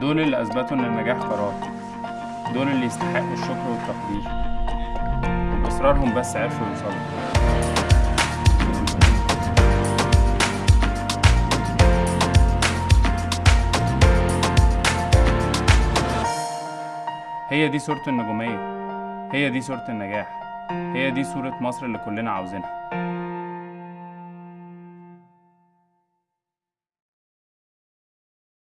دول اللي أثبتوا إن النجاح قرار. دول اللي يستحقوا الشكر والتقدير. وبإصرارهم بس عرفوا يوصلوا. هي دي صورة النجومية. هي دي صورة النجاح. هي دي صورة مصر اللي كلنا عاوزينها.